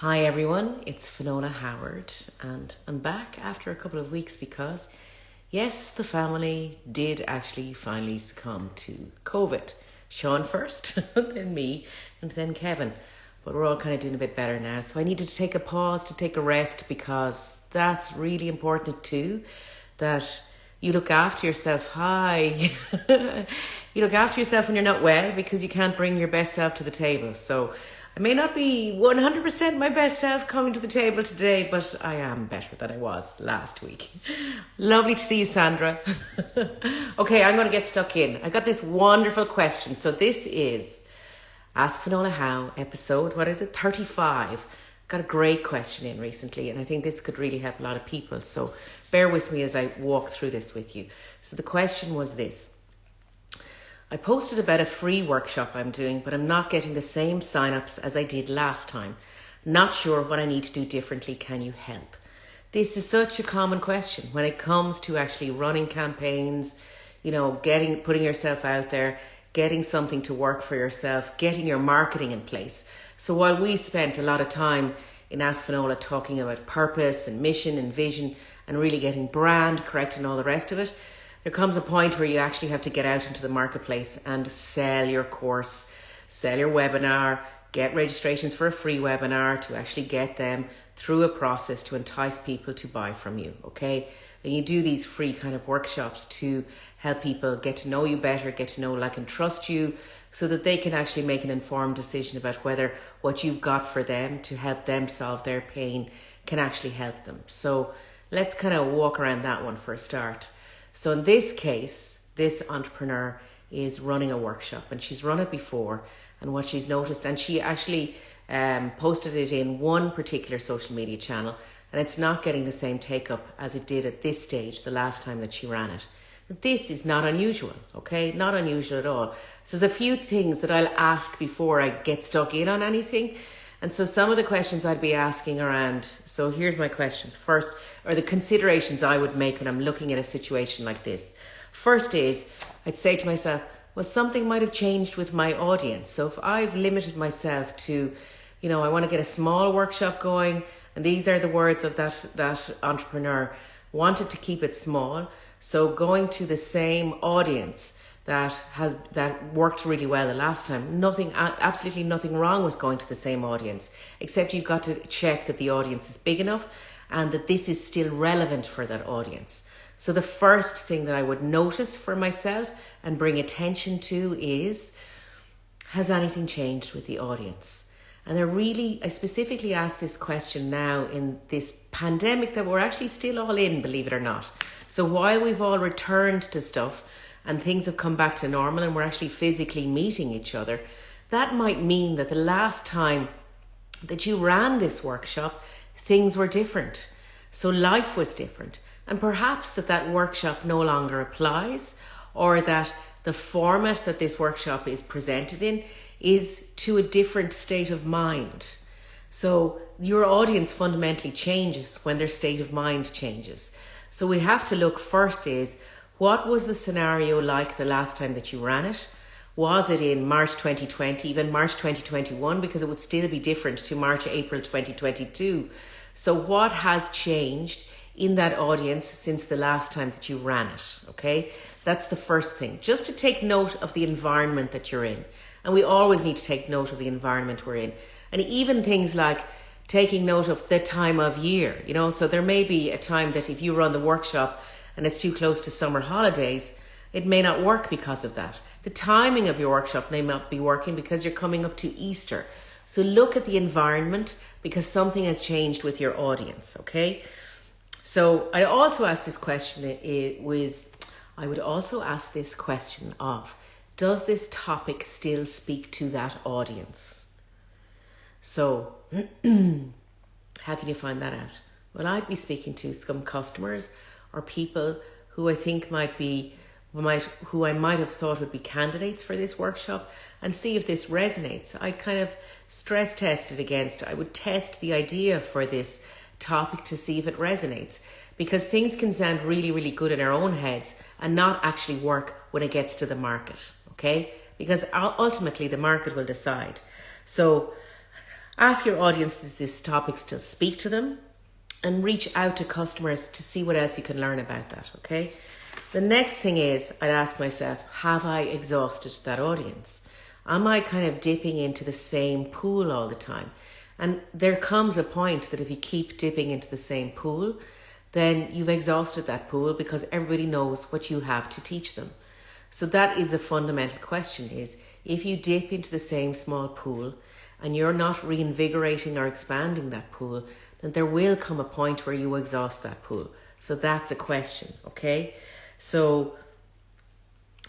Hi everyone, it's Finola Howard, and I'm back after a couple of weeks because, yes, the family did actually finally succumb to COVID. Sean first, then me, and then Kevin. But we're all kind of doing a bit better now. So I needed to take a pause to take a rest because that's really important too. That you look after yourself. Hi. you look after yourself when you're not well because you can't bring your best self to the table. So I may not be 100% my best self coming to the table today, but I am better than I was last week. Lovely to see you, Sandra. okay, I'm going to get stuck in. I got this wonderful question. So this is Ask Finola How episode, what is it, 35. Got a great question in recently, and I think this could really help a lot of people. So bear with me as I walk through this with you. So the question was this I posted about a free workshop I'm doing, but I'm not getting the same signups as I did last time. Not sure what I need to do differently. Can you help? This is such a common question when it comes to actually running campaigns, you know, getting putting yourself out there, getting something to work for yourself, getting your marketing in place. So while we spent a lot of time in Ask Finola talking about purpose and mission and vision and really getting brand correct and all the rest of it, there comes a point where you actually have to get out into the marketplace and sell your course, sell your webinar, get registrations for a free webinar to actually get them through a process to entice people to buy from you. Okay. And you do these free kind of workshops to help people get to know you better, get to know, like, and trust you so that they can actually make an informed decision about whether what you've got for them to help them solve their pain can actually help them. So let's kind of walk around that one for a start. So in this case, this entrepreneur is running a workshop and she's run it before and what she's noticed and she actually um, posted it in one particular social media channel and it's not getting the same take up as it did at this stage the last time that she ran it. This is not unusual, okay? Not unusual at all. So there's a few things that I'll ask before I get stuck in on anything. And so some of the questions I'd be asking around, so here's my questions. First, or the considerations I would make when I'm looking at a situation like this. First is, I'd say to myself, well, something might have changed with my audience. So if I've limited myself to, you know, I want to get a small workshop going, and these are the words of that, that entrepreneur, wanted to keep it small. So going to the same audience that has that worked really well the last time. Nothing, absolutely nothing wrong with going to the same audience, except you've got to check that the audience is big enough and that this is still relevant for that audience. So the first thing that I would notice for myself and bring attention to is, has anything changed with the audience? And I really, I specifically ask this question now in this pandemic that we're actually still all in, believe it or not. So while we've all returned to stuff, and things have come back to normal and we're actually physically meeting each other, that might mean that the last time that you ran this workshop, things were different. So life was different. And perhaps that that workshop no longer applies or that the format that this workshop is presented in is to a different state of mind. So your audience fundamentally changes when their state of mind changes. So we have to look first is what was the scenario like the last time that you ran it? Was it in March 2020, even March 2021, because it would still be different to March, April 2022? So, what has changed in that audience since the last time that you ran it? Okay, that's the first thing. Just to take note of the environment that you're in. And we always need to take note of the environment we're in. And even things like taking note of the time of year, you know, so there may be a time that if you run the workshop, and it's too close to summer holidays, it may not work because of that. The timing of your workshop may not be working because you're coming up to Easter. So look at the environment because something has changed with your audience, okay? So I also ask this question eh, eh, it was I would also ask this question of does this topic still speak to that audience? So how can you find that out? Well, I'd be speaking to some customers or people who I think might be might who I might have thought would be candidates for this workshop and see if this resonates. I'd kind of stress test it against. I would test the idea for this topic to see if it resonates because things can sound really really good in our own heads and not actually work when it gets to the market, okay? Because ultimately the market will decide. So Ask your audience these topics to speak to them and reach out to customers to see what else you can learn about that, okay? The next thing is I'd ask myself, have I exhausted that audience? Am I kind of dipping into the same pool all the time? And there comes a point that if you keep dipping into the same pool, then you've exhausted that pool because everybody knows what you have to teach them. So that is a fundamental question is if you dip into the same small pool and you're not reinvigorating or expanding that pool, then there will come a point where you exhaust that pool. So that's a question, okay? So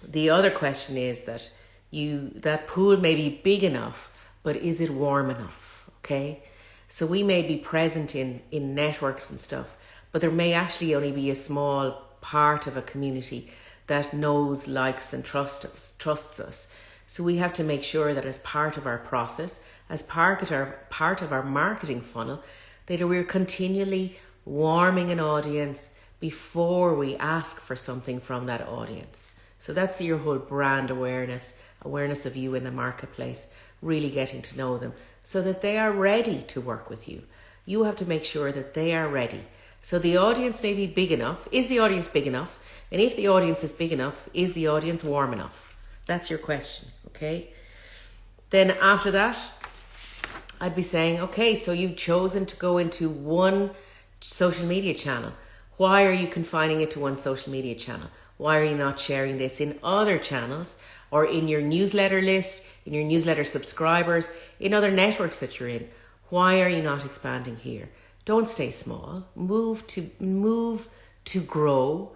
the other question is that you that pool may be big enough, but is it warm enough? Okay? So we may be present in, in networks and stuff, but there may actually only be a small part of a community that knows, likes, and trusts us, trusts us. So we have to make sure that as part of our process, as part of our part of our marketing funnel, that we're continually warming an audience before we ask for something from that audience. So that's your whole brand awareness, awareness of you in the marketplace, really getting to know them so that they are ready to work with you. You have to make sure that they are ready. So the audience may be big enough. Is the audience big enough? And if the audience is big enough, is the audience warm enough? That's your question, okay? Then after that, I'd be saying, okay, so you've chosen to go into one social media channel. Why are you confining it to one social media channel? Why are you not sharing this in other channels or in your newsletter list, in your newsletter subscribers, in other networks that you're in? Why are you not expanding here? Don't stay small. Move to move to grow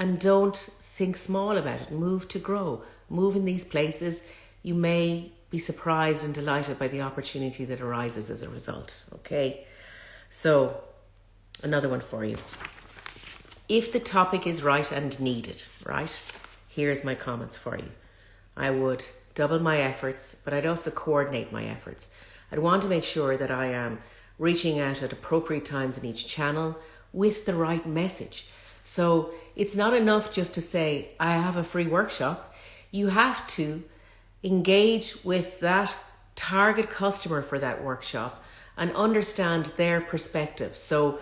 and don't think small about it. Move to grow. Move in these places. You may be surprised and delighted by the opportunity that arises as a result. Okay, so another one for you. If the topic is right and needed, right, here's my comments for you. I would double my efforts, but I'd also coordinate my efforts. I'd want to make sure that I am reaching out at appropriate times in each channel with the right message. So it's not enough just to say, I have a free workshop. You have to engage with that target customer for that workshop and understand their perspective. So,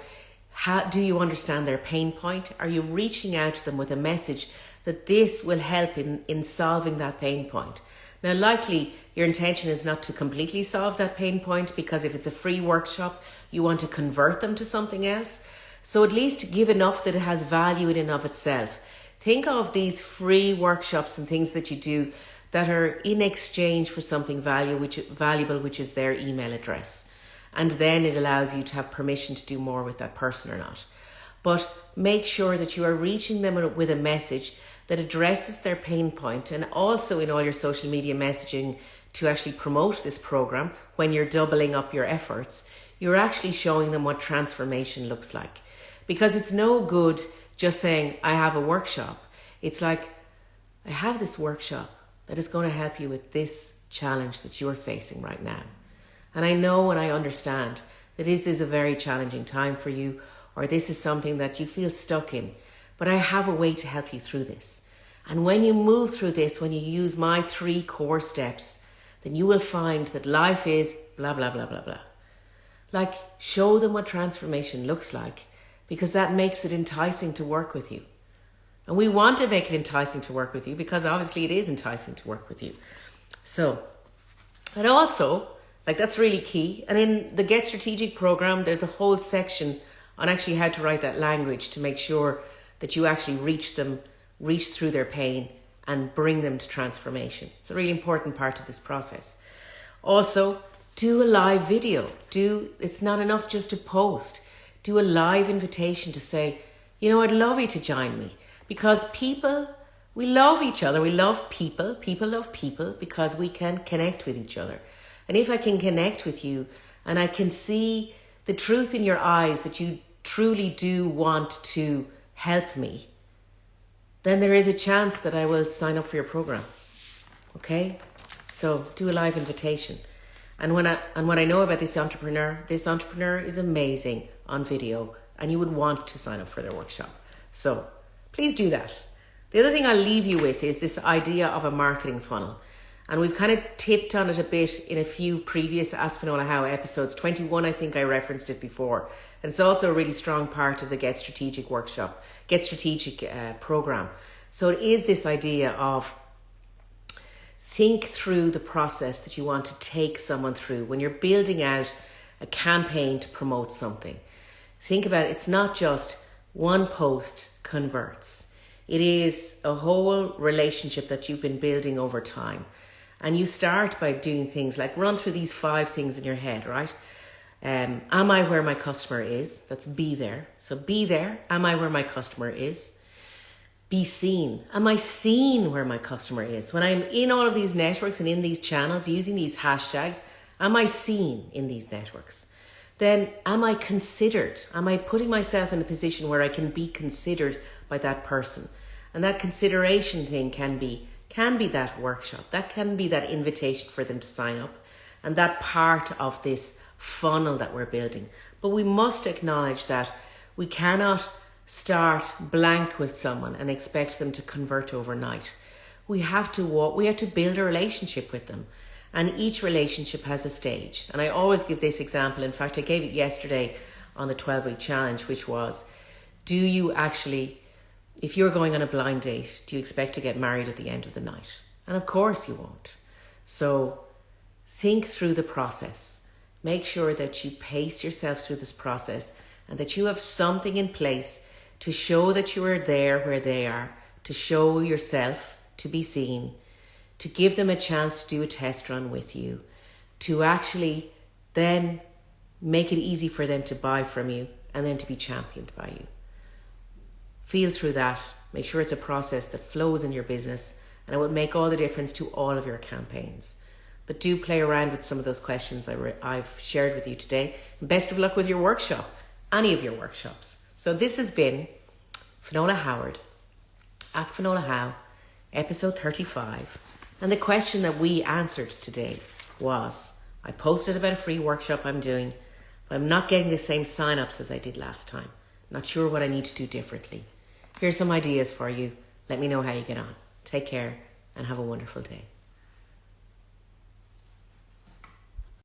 how do you understand their pain point? Are you reaching out to them with a message that this will help in, in solving that pain point? Now, likely your intention is not to completely solve that pain point because if it's a free workshop, you want to convert them to something else. So, at least give enough that it has value in and of itself. Think of these free workshops and things that you do that are in exchange for something value, which, valuable, which is their email address. And then it allows you to have permission to do more with that person or not. But make sure that you are reaching them with a message that addresses their pain point and also in all your social media messaging to actually promote this program when you're doubling up your efforts, you're actually showing them what transformation looks like. Because it's no good just saying, I have a workshop. It's like, I have this workshop that is going to help you with this challenge that you're facing right now. And I know and I understand that this is a very challenging time for you, or this is something that you feel stuck in, but I have a way to help you through this. And when you move through this, when you use my three core steps, then you will find that life is blah, blah, blah, blah, blah. Like, show them what transformation looks like because that makes it enticing to work with you. And we want to make it enticing to work with you because obviously it is enticing to work with you. So, and also, like that's really key. And in the Get Strategic program, there's a whole section on actually how to write that language to make sure that you actually reach them, reach through their pain and bring them to transformation. It's a really important part of this process. Also, do a live video. Do it's not enough just to post. Do a live invitation to say, you know, I'd love you to join me because people, we love each other. We love people. People love people because we can connect with each other. And if I can connect with you and I can see the truth in your eyes that you truly do want to help me, then there is a chance that I will sign up for your program. Okay? So do a live invitation. And when I and what I know about this entrepreneur, this entrepreneur is amazing on video and you would want to sign up for their workshop. So please do that. The other thing I'll leave you with is this idea of a marketing funnel. And we've kind of tipped on it a bit in a few previous Ask Finola How episodes. 21, I think I referenced it before. And it's also a really strong part of the Get Strategic workshop, Get Strategic uh, program. So it is this idea of think through the process that you want to take someone through when you're building out a campaign to promote something. Think about it, it's not just one post converts. It is a whole relationship that you've been building over time. And you start by doing things like run through these five things in your head, right? Um, am I where my customer is? That's be there. So be there. Am I where my customer is? be seen? Am I seen where my customer is? When I'm in all of these networks and in these channels using these hashtags, am I seen in these networks? Then am I considered? Am I putting myself in a position where I can be considered by that person? And that consideration thing can be can be that workshop. That can be that invitation for them to sign up and that part of this funnel that we're building. But we must acknowledge that we cannot start blank with someone and expect them to convert overnight. We have to walk, we have to build a relationship with them. And each relationship has a stage. And I always give this example. In fact, I gave it yesterday on the 12 week challenge, which was do you actually, if you're going on a blind date, do you expect to get married at the end of the night? And of course you won't. So think through the process. Make sure that you pace yourself through this process and that you have something in place to show that you are there where they are, to show yourself to be seen, to give them a chance to do a test run with you, to actually then make it easy for them to buy from you and then to be championed by you. Feel through that. Make sure it's a process that flows in your business and it will make all the difference to all of your campaigns. But do play around with some of those questions I have shared with you today. And best of luck with your workshop, any of your workshops. So this has been Finola Howard, Ask Finola How, episode 35. And the question that we answered today was I posted about a free workshop I'm doing, but I'm not getting the same sign-ups as I did last time. Not sure what I need to do differently. Here's some ideas for you. Let me know how you get on. Take care and have a wonderful day.